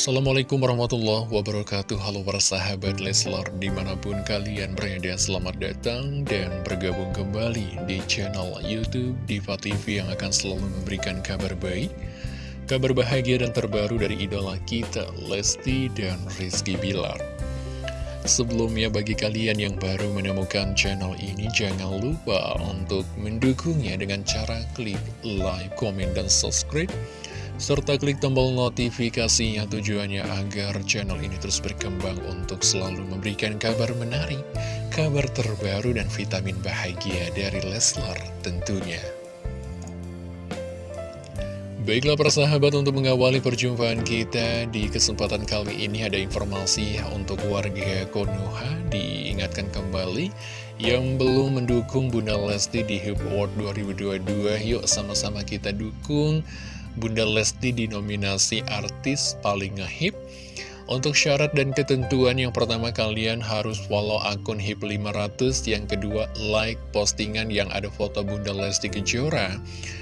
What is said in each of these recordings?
Assalamualaikum warahmatullahi wabarakatuh. Halo para sahabat Leslar Di mana pun kalian berada selamat datang Dan bergabung kembali di channel Youtube Diva TV Yang akan selalu memberikan kabar baik Kabar bahagia dan terbaru dari idola kita Lesti dan Rizky Bilar. Sebelumnya bagi kalian yang baru menemukan channel ini Jangan lupa untuk mendukungnya dengan cara klik like, komen, dan subscribe serta klik tombol notifikasinya tujuannya agar channel ini terus berkembang untuk selalu memberikan kabar menarik, kabar terbaru dan vitamin bahagia dari Leslar tentunya. Baiklah persahabat untuk mengawali perjumpaan kita di kesempatan kali ini ada informasi untuk warga Konoha diingatkan kembali yang belum mendukung Bunda Lesti di Hip Award 2022 yuk sama-sama kita dukung Bunda Lesti dinominasi artis paling ngehip. Untuk syarat dan ketentuan yang pertama kalian harus follow akun HIP 500 Yang kedua like postingan yang ada foto Bunda Lesti Kejora.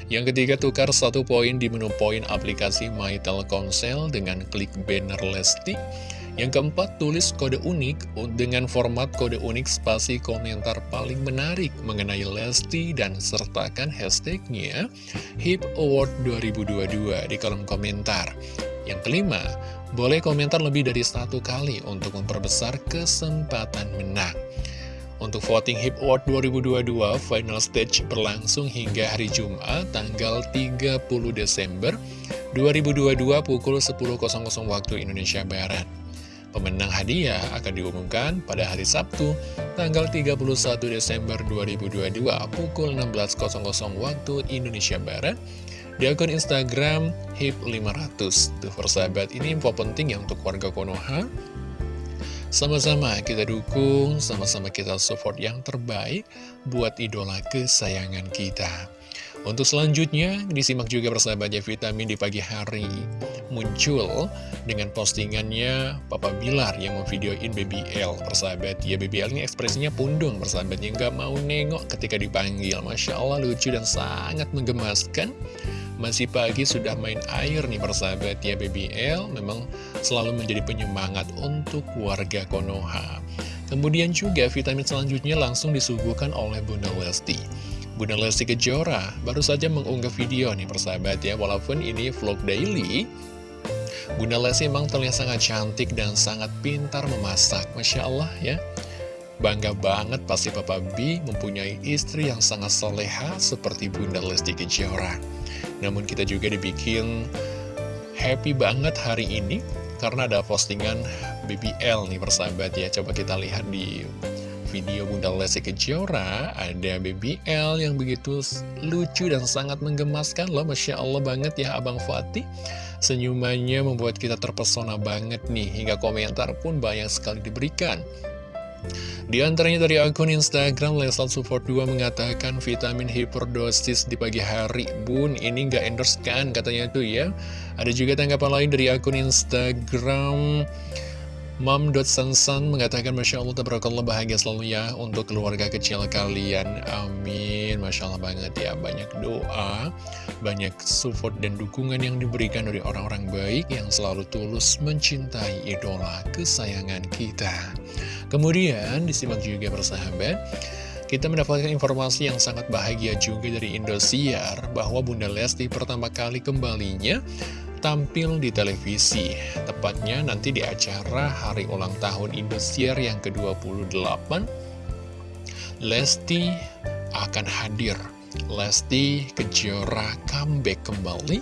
Yang ketiga tukar satu poin di menu poin aplikasi My Telkomsel dengan klik banner Lesti yang keempat, tulis kode unik dengan format kode unik spasi komentar paling menarik mengenai Lesti dan sertakan hashtagnya HIP Award 2022 di kolom komentar. Yang kelima, boleh komentar lebih dari satu kali untuk memperbesar kesempatan menang. Untuk voting HIP Award 2022, final stage berlangsung hingga hari Jumat tanggal 30 Desember 2022 pukul 10.00 waktu Indonesia Barat. Pemenang hadiah akan diumumkan pada hari Sabtu, tanggal 31 Desember 2022 pukul 16.00 waktu Indonesia Barat di akun Instagram HIP500. Tuh persahabat, ini info penting ya untuk warga Konoha. Sama-sama kita dukung, sama-sama kita support yang terbaik buat idola kesayangan kita. Untuk selanjutnya, disimak juga persahabatnya vitamin di pagi hari muncul dengan postingannya Papa Bilar yang memvideoin Baby L persahabat. Ya Baby L ini ekspresinya pundung persahabatnya, nggak mau nengok ketika dipanggil. Masya Allah lucu dan sangat menggemaskan. Masih pagi sudah main air nih persahabat ya Baby L memang selalu menjadi penyemangat untuk warga Konoha. Kemudian juga vitamin selanjutnya langsung disuguhkan oleh Bunda Lesti. Bunda Lesti Kejora. Baru saja mengunggah video nih persahabat ya. Walaupun ini vlog daily Bunda Lesti emang terlihat sangat cantik dan sangat pintar memasak. Masya Allah ya. Bangga banget pasti Papa B mempunyai istri yang sangat soleha seperti Bunda Lesti Kejora. Namun kita juga dibikin happy banget hari ini Karena ada postingan BBL nih persahabat ya. Coba kita lihat di video Bunda Lesti Kejora ada BBL yang begitu lucu dan sangat menggemaskan loh Masya Allah banget ya Abang Fatih. Senyumannya membuat kita terpesona banget nih Hingga komentar pun banyak sekali diberikan. Di antaranya dari akun Instagram Lesal Support 2 mengatakan vitamin hiperdosis di pagi hari. Bun ini nggak endorse kan katanya tuh ya. Ada juga tanggapan lain dari akun Instagram Mom.sansan mengatakan Masya Allah tabarakallah bahagia selalu ya untuk keluarga kecil kalian. Amin. Masya Allah banget ya. Banyak doa, banyak support dan dukungan yang diberikan dari orang-orang baik Yang selalu tulus mencintai idola kesayangan kita. Kemudian disimak juga bersahabat kita mendapatkan informasi yang sangat bahagia juga dari Indosiar bahwa Bunda Lesti pertama kali kembalinya tampil di televisi Tepatnya nanti di acara hari ulang tahun Indosiar yang ke-28. Lesti akan hadir. Lesti Kejora comeback kembali.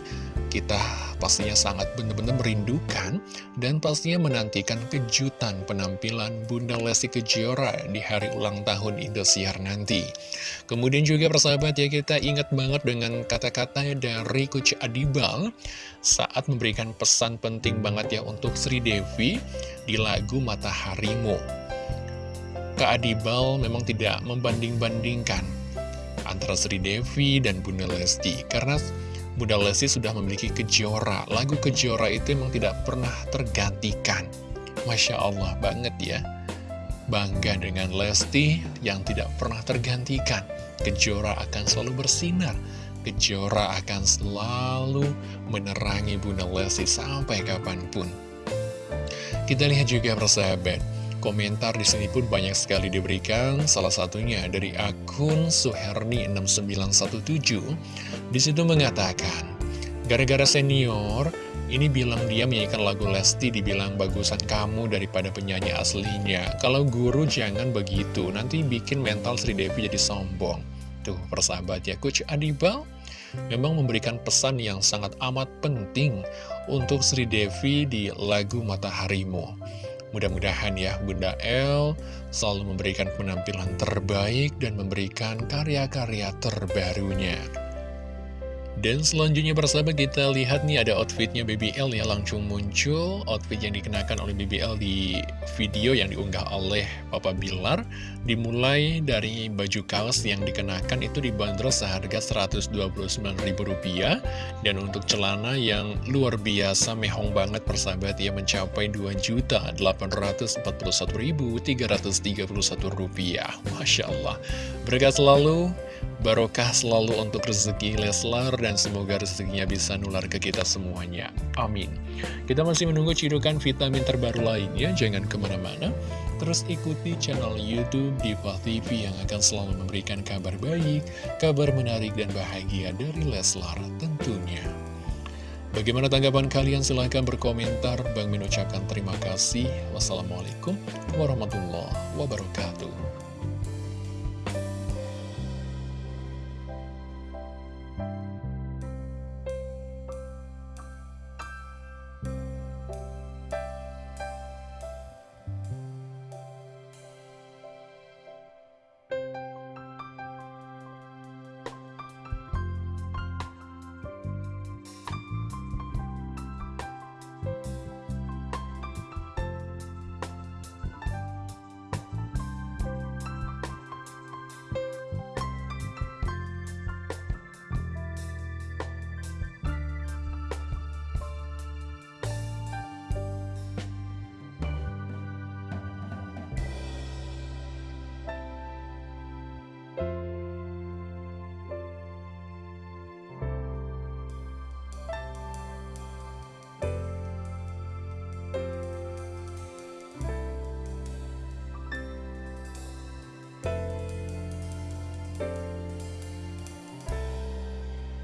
Kita pastinya sangat benar-benar merindukan dan pastinya menantikan kejutan penampilan Bunda Lesti Kejora di hari ulang tahun Indosiar nanti. Kemudian juga persahabat ya kita ingat banget dengan kata-kata dari Coach Adibal saat memberikan pesan penting banget ya untuk Sri Devi di lagu Mataharimu. Kak Adibal memang tidak membanding-bandingkan antara Sri Devi dan Bunda Lesti karena Bunda Lesti sudah memiliki kejora. Lagu kejora itu memang tidak pernah tergantikan. Masya Allah banget ya. Bangga dengan Lesti yang tidak pernah tergantikan. Kejora akan selalu bersinar. Kejora akan selalu menerangi Bunda Lesti sampai kapan pun. Kita lihat juga persahabat, komentar di sini pun banyak sekali diberikan, salah satunya dari akun Suherni6917. Di situ mengatakan, gara-gara senior, ini bilang dia menyanyikan lagu Lesti dibilang bagusan kamu daripada penyanyi aslinya. Kalau guru jangan begitu, nanti bikin mental Sri Devi jadi sombong. Tuh persahabat ya, Coach Adibal memang memberikan pesan yang sangat amat penting untuk Sri Devi di lagu Mataharimu. Mudah-mudahan ya Bunda El selalu memberikan penampilan terbaik dan memberikan karya-karya terbarunya. Dan selanjutnya bersama kita lihat nih ada outfitnya BBL ya langsung muncul. Outfit yang dikenakan oleh BBL di video yang diunggah oleh Papa Bilar Dimulai dari baju kaos yang dikenakan itu dibanderol seharga Rp129.000 Dan untuk celana yang luar biasa mehong banget persahabat ya mencapai Rp2.841.331 Masya Allah. Berkat selalu barokah selalu untuk rezeki Leslar dan semoga rezekinya bisa nular ke kita semuanya. Amin. Kita masih menunggu cidukan vitamin terbaru lainnya, jangan ke mana-mana. Terus ikuti channel Youtube Diva TV yang akan selalu memberikan kabar baik, kabar menarik dan bahagia dari Leslar tentunya. Bagaimana tanggapan kalian? Silahkan berkomentar. Bang mengucapkan terima kasih. Wassalamualaikum warahmatullahi wabarakatuh.